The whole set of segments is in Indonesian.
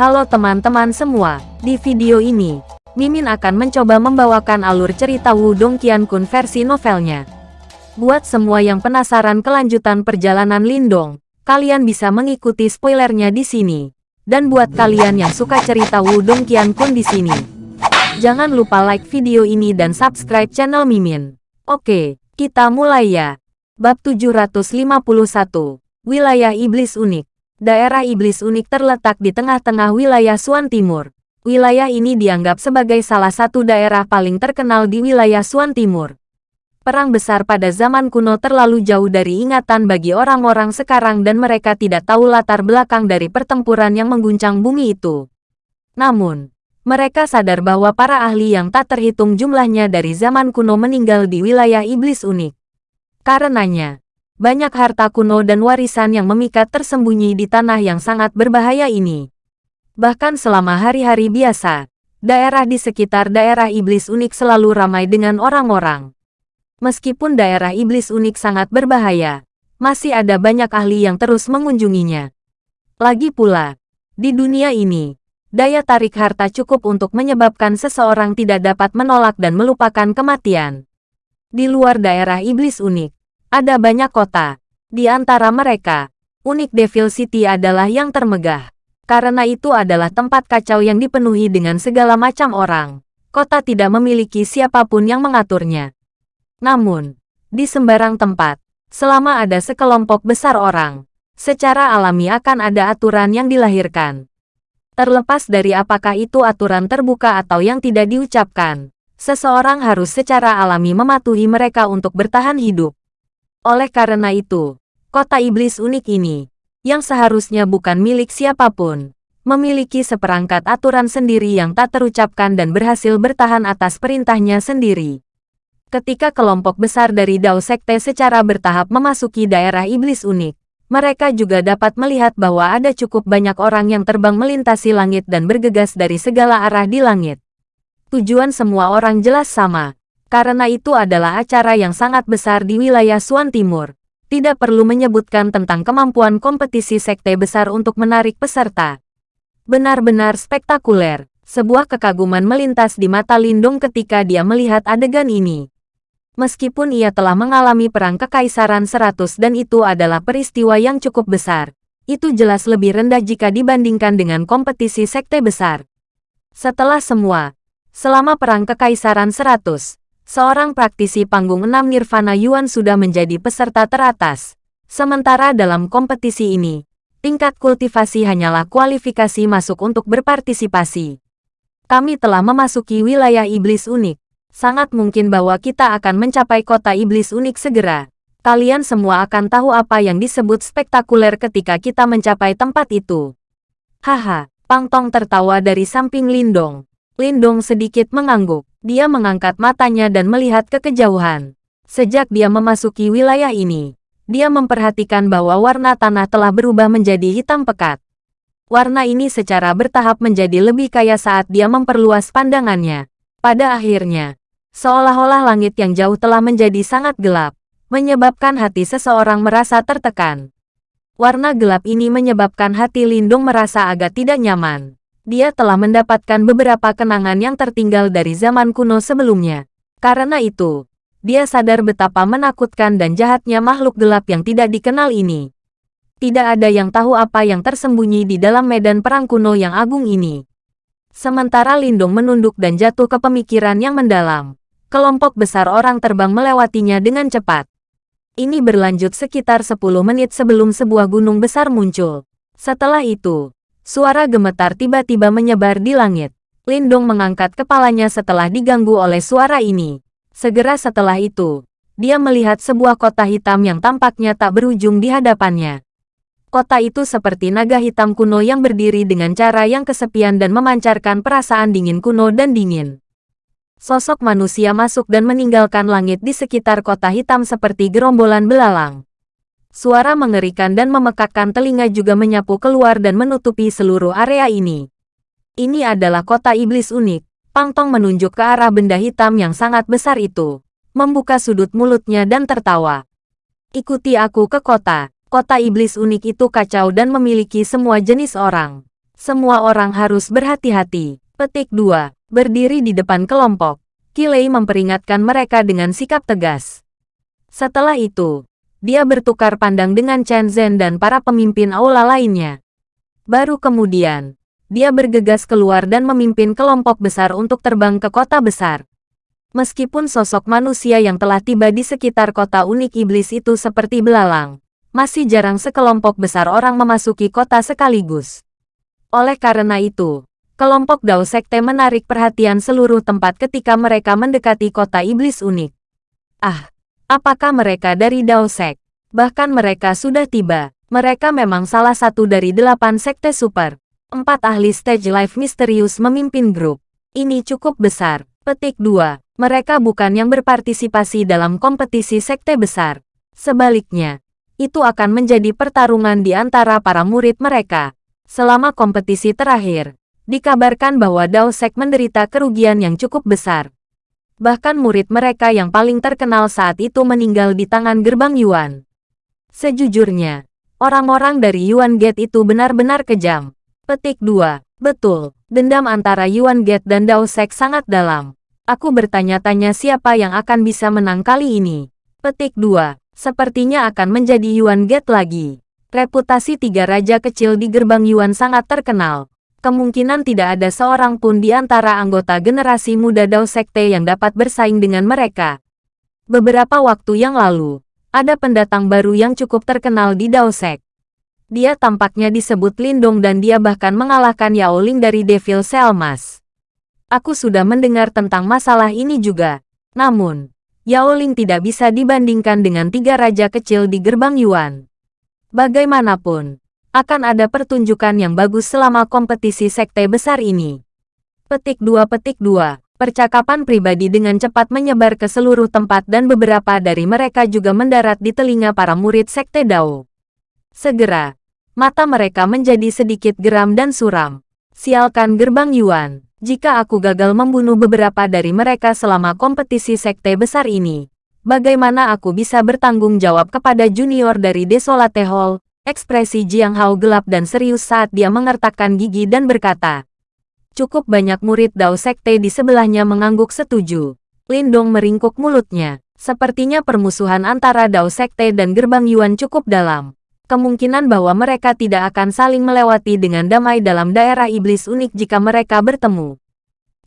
Halo teman-teman semua, di video ini, Mimin akan mencoba membawakan alur cerita Wudong Qiankun versi novelnya. Buat semua yang penasaran kelanjutan perjalanan Lindong, kalian bisa mengikuti spoilernya di sini. Dan buat kalian yang suka cerita Wudong Qiankun di sini, jangan lupa like video ini dan subscribe channel Mimin. Oke, kita mulai ya. Bab 751, Wilayah Iblis Unik Daerah Iblis Unik terletak di tengah-tengah wilayah Suan Timur. Wilayah ini dianggap sebagai salah satu daerah paling terkenal di wilayah Suan Timur. Perang besar pada zaman kuno terlalu jauh dari ingatan bagi orang-orang sekarang dan mereka tidak tahu latar belakang dari pertempuran yang mengguncang bumi itu. Namun, mereka sadar bahwa para ahli yang tak terhitung jumlahnya dari zaman kuno meninggal di wilayah Iblis Unik. Karenanya, banyak harta kuno dan warisan yang memikat tersembunyi di tanah yang sangat berbahaya ini. Bahkan selama hari-hari biasa, daerah di sekitar daerah iblis unik selalu ramai dengan orang-orang. Meskipun daerah iblis unik sangat berbahaya, masih ada banyak ahli yang terus mengunjunginya. Lagi pula, di dunia ini, daya tarik harta cukup untuk menyebabkan seseorang tidak dapat menolak dan melupakan kematian. Di luar daerah iblis unik, ada banyak kota. Di antara mereka, unik Devil City adalah yang termegah. Karena itu adalah tempat kacau yang dipenuhi dengan segala macam orang. Kota tidak memiliki siapa pun yang mengaturnya. Namun, di sembarang tempat, selama ada sekelompok besar orang, secara alami akan ada aturan yang dilahirkan. Terlepas dari apakah itu aturan terbuka atau yang tidak diucapkan, seseorang harus secara alami mematuhi mereka untuk bertahan hidup. Oleh karena itu, kota iblis unik ini, yang seharusnya bukan milik siapa pun, memiliki seperangkat aturan sendiri yang tak terucapkan dan berhasil bertahan atas perintahnya sendiri. Ketika kelompok besar dari Dao Sekte secara bertahap memasuki daerah iblis unik, mereka juga dapat melihat bahwa ada cukup banyak orang yang terbang melintasi langit dan bergegas dari segala arah di langit. Tujuan semua orang jelas sama, karena itu adalah acara yang sangat besar di wilayah Suan Timur. Tidak perlu menyebutkan tentang kemampuan kompetisi sekte besar untuk menarik peserta. Benar-benar spektakuler. Sebuah kekaguman melintas di mata Lindung ketika dia melihat adegan ini. Meskipun ia telah mengalami perang kekaisaran seratus dan itu adalah peristiwa yang cukup besar, itu jelas lebih rendah jika dibandingkan dengan kompetisi sekte besar. Setelah semua, selama perang kekaisaran seratus, seorang praktisi panggung enam Nirvana Yuan sudah menjadi peserta teratas. Sementara dalam kompetisi ini, tingkat kultivasi hanyalah kualifikasi masuk untuk berpartisipasi. Kami telah memasuki wilayah iblis unik. Sangat mungkin bahwa kita akan mencapai kota iblis unik segera. Kalian semua akan tahu apa yang disebut spektakuler ketika kita mencapai tempat itu. Haha, Pang Tong tertawa dari samping Lindong. Lindong sedikit mengangguk. Dia mengangkat matanya dan melihat ke kejauhan. Sejak dia memasuki wilayah ini, dia memperhatikan bahwa warna tanah telah berubah menjadi hitam pekat. Warna ini secara bertahap menjadi lebih kaya saat dia memperluas pandangannya. Pada akhirnya, seolah-olah langit yang jauh telah menjadi sangat gelap, menyebabkan hati seseorang merasa tertekan. Warna gelap ini menyebabkan hati Lindung merasa agak tidak nyaman dia telah mendapatkan beberapa kenangan yang tertinggal dari zaman kuno sebelumnya. Karena itu, dia sadar betapa menakutkan dan jahatnya makhluk gelap yang tidak dikenal ini. Tidak ada yang tahu apa yang tersembunyi di dalam medan perang kuno yang agung ini. Sementara Lindung menunduk dan jatuh ke pemikiran yang mendalam, kelompok besar orang terbang melewatinya dengan cepat. Ini berlanjut sekitar 10 menit sebelum sebuah gunung besar muncul. Setelah itu, Suara gemetar tiba-tiba menyebar di langit. Lindong mengangkat kepalanya setelah diganggu oleh suara ini. Segera setelah itu, dia melihat sebuah kota hitam yang tampaknya tak berujung di hadapannya. Kota itu seperti naga hitam kuno yang berdiri dengan cara yang kesepian dan memancarkan perasaan dingin kuno dan dingin. Sosok manusia masuk dan meninggalkan langit di sekitar kota hitam seperti gerombolan belalang. Suara mengerikan dan memekakkan telinga juga menyapu keluar dan menutupi seluruh area ini. Ini adalah kota iblis unik. Pang Tong menunjuk ke arah benda hitam yang sangat besar itu. Membuka sudut mulutnya dan tertawa. Ikuti aku ke kota. Kota iblis unik itu kacau dan memiliki semua jenis orang. Semua orang harus berhati-hati. Petik 2. Berdiri di depan kelompok. Kilei memperingatkan mereka dengan sikap tegas. Setelah itu, dia bertukar pandang dengan Chen Zhen dan para pemimpin aula lainnya. Baru kemudian, dia bergegas keluar dan memimpin kelompok besar untuk terbang ke kota besar. Meskipun sosok manusia yang telah tiba di sekitar kota unik iblis itu seperti belalang, masih jarang sekelompok besar orang memasuki kota sekaligus. Oleh karena itu, kelompok Dao Sekte menarik perhatian seluruh tempat ketika mereka mendekati kota iblis unik. Ah, apakah mereka dari Dao Sek? Bahkan mereka sudah tiba. Mereka memang salah satu dari delapan sekte super. Empat ahli stage life misterius memimpin grup. Ini cukup besar. Petik 2. Mereka bukan yang berpartisipasi dalam kompetisi sekte besar. Sebaliknya, itu akan menjadi pertarungan di antara para murid mereka. Selama kompetisi terakhir, dikabarkan bahwa Dao Sek menderita kerugian yang cukup besar. Bahkan murid mereka yang paling terkenal saat itu meninggal di tangan gerbang Yuan. Sejujurnya, orang-orang dari Yuan Gate itu benar-benar kejam. Petik 2. Betul, dendam antara Yuan Gate dan Dao Sek sangat dalam. Aku bertanya-tanya siapa yang akan bisa menang kali ini. Petik 2. Sepertinya akan menjadi Yuan Gate lagi. Reputasi tiga raja kecil di gerbang Yuan sangat terkenal. Kemungkinan tidak ada seorang pun di antara anggota generasi muda Dao Sekte yang dapat bersaing dengan mereka. Beberapa waktu yang lalu, ada pendatang baru yang cukup terkenal di Dao Sek. Dia tampaknya disebut Lindong dan dia bahkan mengalahkan Yao Ling dari Devil Selmas. Aku sudah mendengar tentang masalah ini juga. Namun, Yao Ling tidak bisa dibandingkan dengan tiga raja kecil di gerbang Yuan. Bagaimanapun, akan ada pertunjukan yang bagus selama kompetisi sekte besar ini. Petik 2 Petik 2 Percakapan pribadi dengan cepat menyebar ke seluruh tempat dan beberapa dari mereka juga mendarat di telinga para murid sekte Dao. Segera, mata mereka menjadi sedikit geram dan suram. Sialkan gerbang Yuan, jika aku gagal membunuh beberapa dari mereka selama kompetisi sekte besar ini, Bagaimana aku bisa bertanggung jawab kepada junior dari Desolate Hall? Ekspresi Jiang Hao gelap dan serius saat dia mengertakkan gigi dan berkata. Cukup banyak murid Dao Sekte di sebelahnya mengangguk setuju. Lindong meringkuk mulutnya. Sepertinya permusuhan antara Dao Sekte dan Gerbang Yuan cukup dalam. Kemungkinan bahwa mereka tidak akan saling melewati dengan damai dalam daerah iblis unik jika mereka bertemu.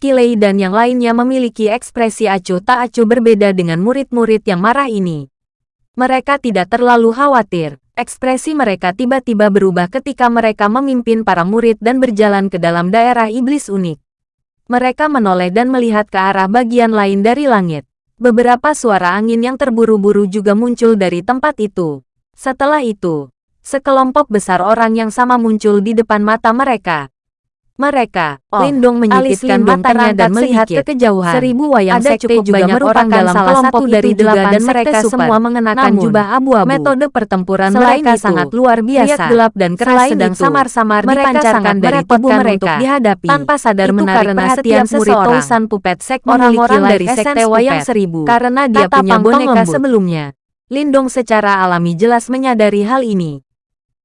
Kilei dan yang lainnya memiliki ekspresi acuh tak acuh berbeda dengan murid-murid yang marah ini. Mereka tidak terlalu khawatir. Ekspresi mereka tiba-tiba berubah ketika mereka memimpin para murid dan berjalan ke dalam daerah iblis unik. Mereka menoleh dan melihat ke arah bagian lain dari langit. Beberapa suara angin yang terburu-buru juga muncul dari tempat itu. Setelah itu, sekelompok besar orang yang sama muncul di depan mata mereka. Mereka, oh, Lindong menyipitkan matanya dan melihat ke kejauhan. Seribu wayang Ada sekte cukup juga banyak orang dalam salah satu dari delapan dan mereka super. semua mengenakan Namun, jubah abu-abu. Metode pertempuran Selain mereka itu, sangat luar biasa. gelap dan keras Selain sedang samar-samar dipancarkan dari tubuh mereka untuk dihadapi. Tanpa sadar itu menarik karena perhatian seseorang. Tousan Pupet Sek orang-orang dari sekte wayang seribu. Karena dia punya boneka sebelumnya. Lindong secara alami jelas menyadari hal ini.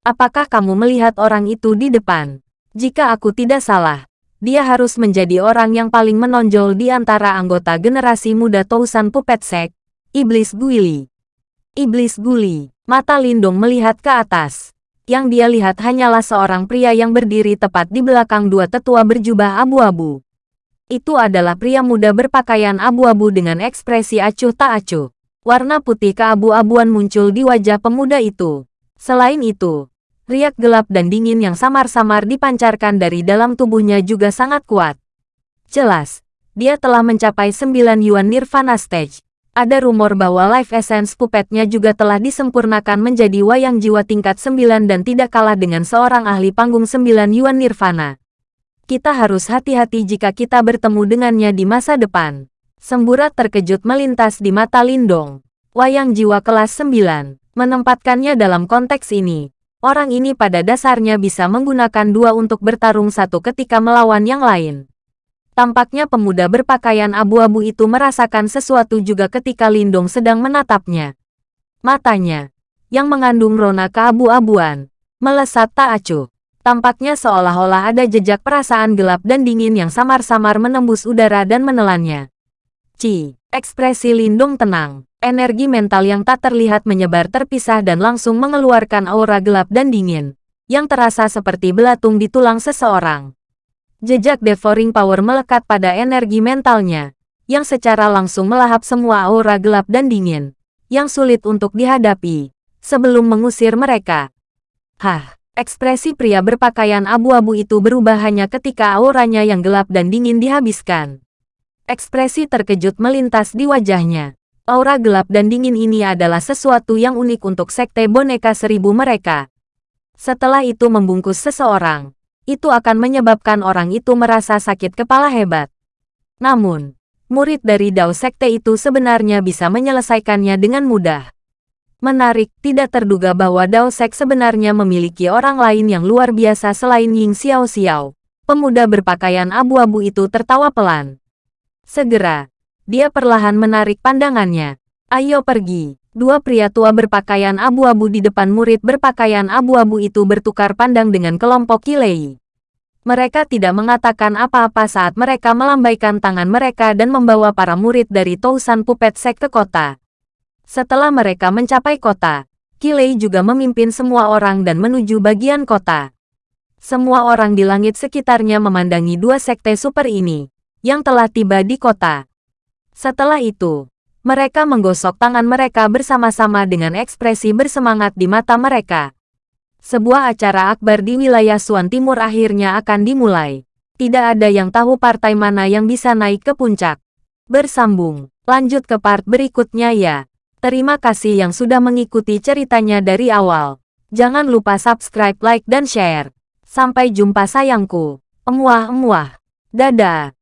Apakah kamu melihat orang itu di depan? Jika aku tidak salah, dia harus menjadi orang yang paling menonjol di antara anggota generasi muda Tousan Puppet Sek, Iblis Guili. Iblis Guli, mata Lindung melihat ke atas. Yang dia lihat hanyalah seorang pria yang berdiri tepat di belakang dua tetua berjubah abu-abu. Itu adalah pria muda berpakaian abu-abu dengan ekspresi acuh tak acuh. Warna putih keabu-abuan muncul di wajah pemuda itu. Selain itu, riak gelap dan dingin yang samar-samar dipancarkan dari dalam tubuhnya juga sangat kuat. Jelas, dia telah mencapai 9 Yuan Nirvana Stage. Ada rumor bahwa Life Essence pupetnya juga telah disempurnakan menjadi wayang jiwa tingkat 9 dan tidak kalah dengan seorang ahli panggung 9 Yuan Nirvana. Kita harus hati-hati jika kita bertemu dengannya di masa depan. Semburat terkejut melintas di mata Lindong. Wayang jiwa kelas 9, menempatkannya dalam konteks ini, Orang ini pada dasarnya bisa menggunakan dua untuk bertarung satu ketika melawan yang lain. Tampaknya pemuda berpakaian abu-abu itu merasakan sesuatu juga ketika Lindong sedang menatapnya. Matanya, yang mengandung rona keabu-abuan, melesat tak acuh. Tampaknya seolah-olah ada jejak perasaan gelap dan dingin yang samar-samar menembus udara dan menelannya. Ci, ekspresi Lindung tenang. Energi mental yang tak terlihat menyebar terpisah dan langsung mengeluarkan aura gelap dan dingin, yang terasa seperti belatung di tulang seseorang. Jejak devouring power melekat pada energi mentalnya, yang secara langsung melahap semua aura gelap dan dingin, yang sulit untuk dihadapi, sebelum mengusir mereka. Hah, ekspresi pria berpakaian abu-abu itu berubah hanya ketika auranya yang gelap dan dingin dihabiskan. Ekspresi terkejut melintas di wajahnya. Aura gelap dan dingin ini adalah sesuatu yang unik untuk sekte boneka seribu mereka. Setelah itu membungkus seseorang, itu akan menyebabkan orang itu merasa sakit kepala hebat. Namun, murid dari Dao Sekte itu sebenarnya bisa menyelesaikannya dengan mudah. Menarik, tidak terduga bahwa Dao Sek sebenarnya memiliki orang lain yang luar biasa selain Ying Xiao Xiao. Pemuda berpakaian abu-abu itu tertawa pelan. Segera, dia perlahan menarik pandangannya. Ayo pergi. Dua pria tua berpakaian abu-abu di depan murid berpakaian abu-abu itu bertukar pandang dengan kelompok Kilei. Mereka tidak mengatakan apa-apa saat mereka melambaikan tangan mereka dan membawa para murid dari Tousan Puppet Sek ke kota. Setelah mereka mencapai kota, Kilei juga memimpin semua orang dan menuju bagian kota. Semua orang di langit sekitarnya memandangi dua sekte super ini, yang telah tiba di kota. Setelah itu, mereka menggosok tangan mereka bersama-sama dengan ekspresi bersemangat di mata mereka. Sebuah acara akbar di wilayah Suan Timur akhirnya akan dimulai. Tidak ada yang tahu partai mana yang bisa naik ke puncak. Bersambung, lanjut ke part berikutnya ya. Terima kasih yang sudah mengikuti ceritanya dari awal. Jangan lupa subscribe, like, dan share. Sampai jumpa sayangku. Emuah-emuah. Dadah.